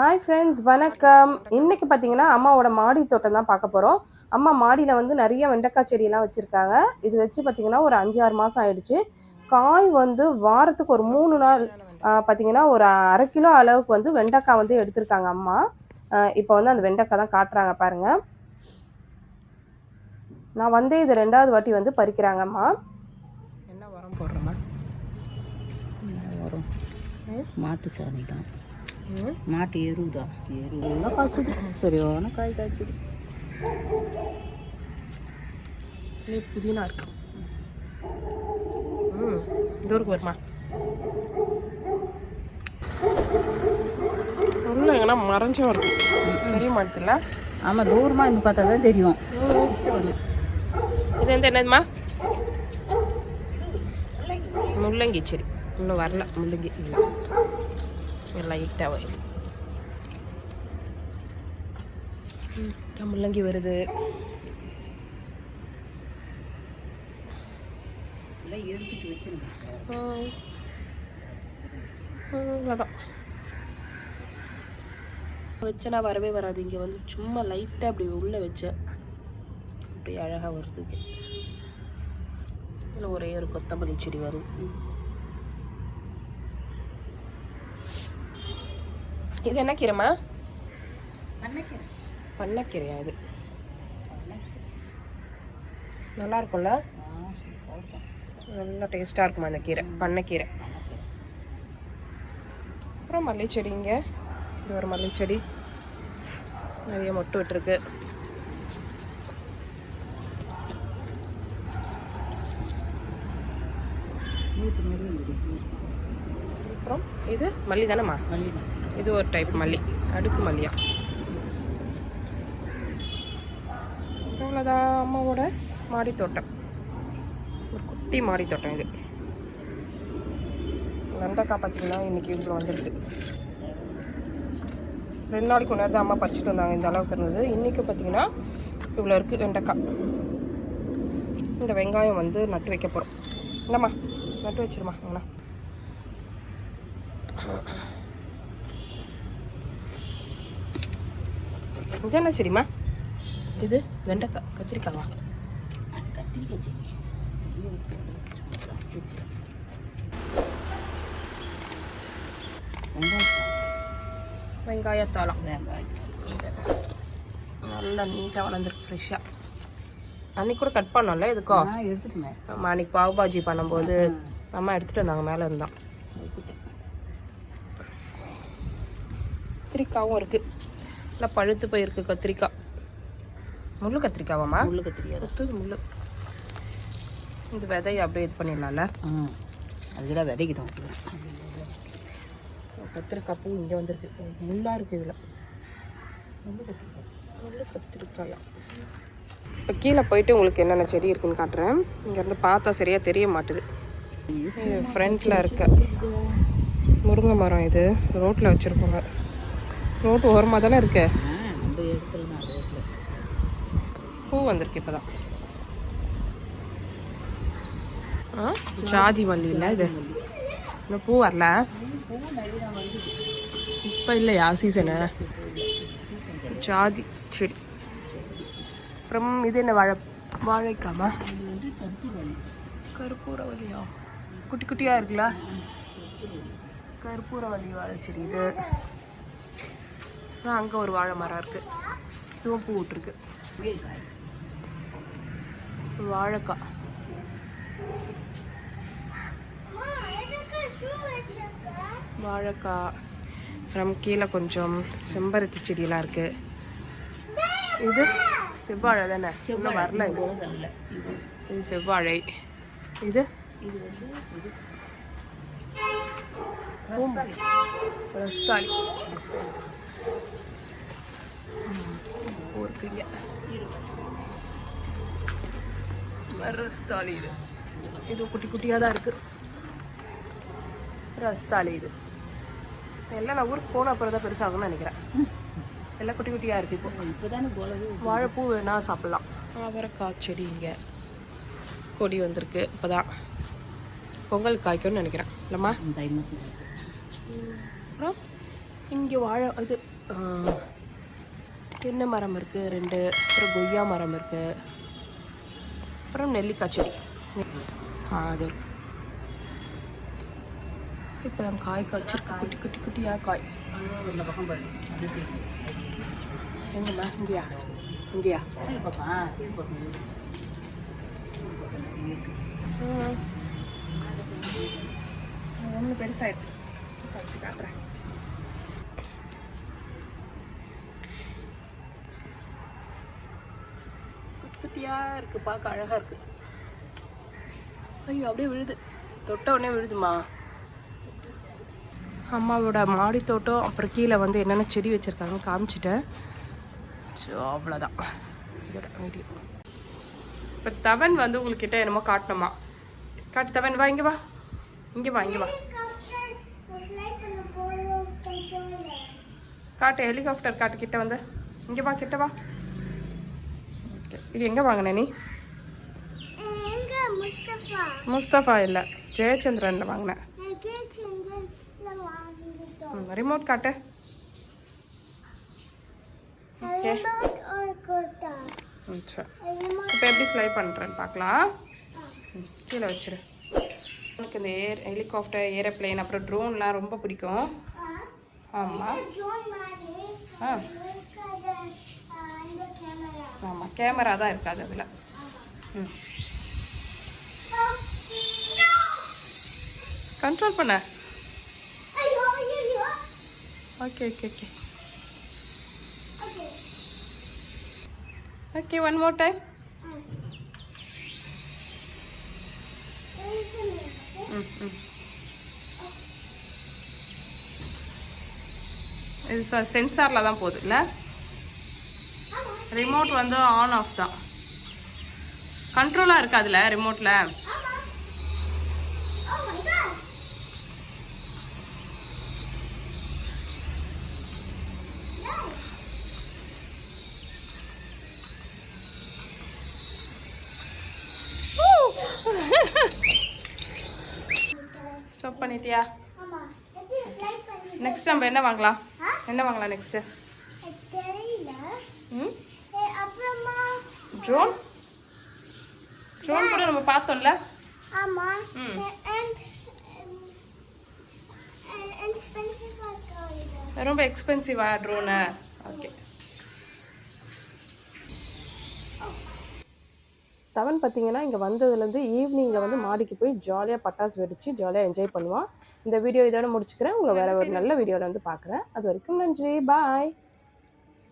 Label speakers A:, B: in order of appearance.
A: Hi friends வணக்கம். இன்னைக்கு பார்த்தீங்கன்னா அம்மாவோட மாடி தோட்டம் தான் பார்க்க போகிறோம் அம்மா மாடியில் வந்து நிறைய வெண்டைக்காய் செடியெல்லாம் வச்சுருக்காங்க. இது வச்சு பார்த்தீங்கன்னா ஒரு அஞ்சு ஆறு மாதம் ஆயிடுச்சு. காய் வந்து வாரத்துக்கு ஒரு மூணு நாள் பார்த்தீங்கன்னா ஒரு அரை கிலோ அளவுக்கு வந்து வெண்டைக்காய் வந்து எடுத்திருக்காங்க அம்மா. இப்போ வந்து அந்த வெண்டைக்காய் தான் காட்டுறாங்க பாருங்க. நான் வந்து இது ரெண்டாவது வாட்டி வந்து பறிக்கிறாங்க அம்மா. என்ன உரம் போடுறோமா
B: வரும் மாட்டு சாணி தான். மாட்டு எரு தான் எருவெல்லாம் காய்ச்சிது சரியான காய் காய்ச்சிது
A: புதினா இருக்கு. ம் வருமா? உள்ள எங்கன்னா மறைஞ்சும் இருக்கு தெரிய மாட்டேதுல
B: ஆமாம் தூரமாக இருந்து பார்த்தா தான் தெரியும்.
A: இது வந்து என்னதுமா முள்ளங்கி செடி. இன்னும் வரல முள்ளங்கி இல்லை. லைட்டாக வரும் முள்ளங்கி வருது
B: எல்லாம் எடுத்துட்டு
A: வச்சனா வரவே வராது இங்கே வந்து சும்மா லைட்டாக அப்படி உள்ளே வச்சேன் அப்படி அழகாக வருது இதில் ஒரே ஒரு கொத்தமல்லி செடி வருது இது என்ன கீரைமா பண்ணக்கீரையா இது? நல்லா இருக்கும்ல நல்லா டேஸ்ட்டாக இருக்குமா அந்த கீரை? பண்ணைக்கீரை. அப்புறம் மல்லிச்செடி இங்கே. இது ஒரு மல்லிச்செடி. நிறைய மொட்டு விட்டுருக்கு. அப்புறம் இது மல்லி தானேம்மா?
B: மல்லி
A: இது ஒரு டைப் மல்லி. அடுக்கு மல்லியா. அவ்வளோதான் அம்மாவோட மாடி தோட்டம் ஒரு குட்டி மாடி தோட்டம் இது. வெண்டைக்காய் பார்த்தீங்கன்னா இன்றைக்கி இவ்வளோ வந்திருக்கு. ரெண்டு நாளைக்கு முன்னாடி தான் அம்மா பறிச்சுட்டு வந்தாங்க இந்த அளவுக்கு இருந்தது. இன்றைக்கி பார்த்தீங்கன்னா இவ்வளோ இருக்குது வெண்டைக்காய். இந்த வெங்காயம் வந்து நட்டு வைக்க போகிறோம் என்னம்மா நட்டு வச்சிருமா அண்ணா இது என்ன செடிமா இது வெண்டைக்காய் கத்திரிக்காவா
B: கத்திரிக்காய் செடி
A: வெங்காயத்தாளம்.
B: வெங்காயம்.
A: நல்லா நீட்டாக வளர்ந்துருக்கு ஃப்ரெஷ்ஷாக அன்னைக்கு கூட கட் பண்ணோம்ல இதுக்கோ
B: எடுத்துட்டேன்.
A: ஆமா, அன்னைக்கு பாவ் பாஜி பண்ணும்போது அம்மா எடுத்துகிட்டு வந்தாங்க மேலே இருந்தான் கத்திரிக்காவும் இருக்குது நல்லா பழுத்து போயிருக்கு கத்திரிக்காய் முள்ளு கத்திரிக்காவாம்மா?
B: முள்ளு கத்திரிக்காய்
A: குத்துது முள்ளு. இது விதையை அப்படியே இது பண்ணிடலாம்ல?
B: அதுதான் விதைக்கு தான்
A: கத்திரிக்காய் பூ இங்கே வந்திருக்கு. முள்ளாக இருக்குது இதில். முள்ளு கத்திரிக்காய். முள்ளு கத்திரிக்காயா? இப்போ கீழே போயிட்டு உங்களுக்கு என்னென்ன செடி இருக்குன்னு காட்டுறேன். இங்கேருந்து பார்த்தா சரியாக தெரிய மாட்டுது. ஃப்ரண்ட்டில் இருக்க முருங்கை மரம் இது. ரோட்டில் வச்சுருக்கோங்க. ரோட்டு ஓரமாக தானே இருக்கு? பூ வந்திருக்கு இப்போ தான் ஜாதி மல்லி இல்லை இது. இன்னும் பூ வரல? இப்போ இல்லையா சீசனு ஜாதி செடி அப்புறம் இது என்ன வாழை வாழைக்காமா கற்பூரவல்லியா குட்டி குட்டியாக இருக்குல்ல? கற்பூரவல்லி வாழை செடி இது. அப்புறம் அங்கே ஒரு வாழை மரம் இருக்குது இதுவும் பூ விட்டுருக்கு. வாழைக்காய். வாழைக்காய். அப்புறம் கீழே கொஞ்சம் செம்பருத்தி செடியெல்லாம் இருக்கு. இது செவ்வாழை தானே? இன்னும் வரல இது. இது. செவ்வாழை. இது? பூம்பு. ரஸ்தாளி. பூ இருக்குங்க ரஸ்தாளி இது இது குட்டி குட்டியாக தான் இருக்கு. ரஸ்தாளி இது எல்லாம் நான் ஊருக்கு போன அப்புறம் தான் பெருசாகும்னு நினைக்கிறேன். எல்லாம் குட்டி குட்டியாக இருக்குது இப்போ.
B: இப்போ தானே
A: வாழைப்பூ வேணா சாப்பிட்லாம். அவரைக்காய் செடி இங்கே. கொடி வந்திருக்கு. இப்போ தான் பொங்கல் காய்க்கும்னு நினைக்கிறேன். இல்லைம்மா? அப்புறம் இங்கே வாழை இது தென்னை மரம் இருக்குது ரெண்டு அப்புறம் கொய்யா மரம் இருக்குது அப்புறம் நெல்லிக்காய் செடி. அது இருக்கு. இப்போ தான் காய் காய்ச்சிருக்கு. குட்டி குட்டி குட்டியாக காய்.
B: இந்த பக்கம் பாரு
A: எங்கம்மா இங்கேயா? இங்கேயா ஒன்று பெருசாகிடுச்சு காய்ச்சி காட்டுறேன். குட்டியாக இருக்குது பார்க்க அழகாக இருக்குது ஐயோ அப்படியே விழுது. தொட்ட உடனே விழுதுமா? அம்மாவோட மாடி தோட்டம் அப்புறம் கீழே வந்து என்னென்ன செடி வச்சுருக்காங்க காமிச்சிட்டேன். ஸோ அவ்வளோதான் இதோட வீடியோ. இப்போ தவன் வந்து உங்கள்கிட்ட என்னமோ காட்டணுமா? காட்டு தவன் வா இங்கே வா. இங்கே வா இங்கே வா. காட்டு ஹெலிகாப்டர் காட்டு கிட்ட வந்து. இங்கே வா கிட்ட வா. இது எங்கே வாங்கின நீ?
C: முஸ்தபா?
A: இல்லை ஜெயச்சந்திரனில் வாங்கினேன் ரிமோட் காட்டு. ஓகே. சரி. இப்போ எப்படி ஃப்ளை பண்ணுறேன்னு பார்க்கலாம் கீழே வச்சிரு. எனக்கு இந்த ஏர் ஹெலிகாப்டர் ஏரோப்ளேன் அப்புறம் ட்ரோன்லாம் ரொம்ப பிடிக்கும். ஆமாம் ஆ
C: இருக்காத இந்த கேமரா
A: ஆமாம் கேமரா தான் இருக்காது அதில். ம். கண்ட்ரோல் பண்ண. Okay okay okay
C: okay
A: one more time ம் ம் இது சென்சாரில் தான் போகுது இல்லை? ரிமோட் வந்து ஆன் ஆஃப் தான். கண்ட்ரோலாக இருக்காதுல்ல ரிமோட்டில்
C: Oh my god
A: ஸ்டாப் பண்ணிட்டியா நெக்ஸ்ட் நம்ம என்ன வாங்கலாம்? என்ன வாங்கலாம் நெக்ஸ்ட்டு
C: எனக்கு தெரியல
A: ம்
C: ஏ, அப்புறமா
A: ட்ரோன் ட்ரோன் கூட நம்ம பார்த்தோம்ல.
C: ஆமா.
A: ரொம்ப எக்ஸ்பென்சிவா ட்ரோனு ஓகே தவன் பார்த்தீங்கன்னா இங்கே வந்ததுலேருந்து ஈவினிங்கில் வந்து மாடிக்கு போய் ஜாலியாக பட்டாசு வெடித்து ஜாலியாக என்ஜாய் பண்ணுவான் இந்த வீடியோ இதோட முடிச்சுக்கிறேன். உங்களை வேறு ஒரு நல்ல வீடியோவில் வந்து பார்க்குறேன். அது வரைக்கும் நன்றி. பாய்